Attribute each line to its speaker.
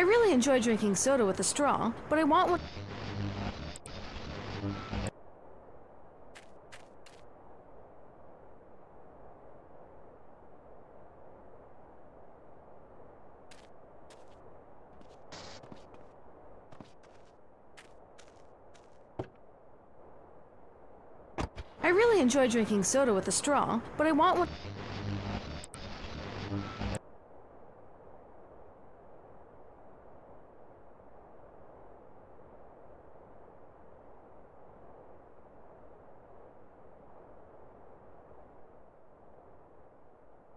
Speaker 1: I really enjoy drinking soda with a straw, but I want one. I really enjoy drinking soda with a straw, but I want one.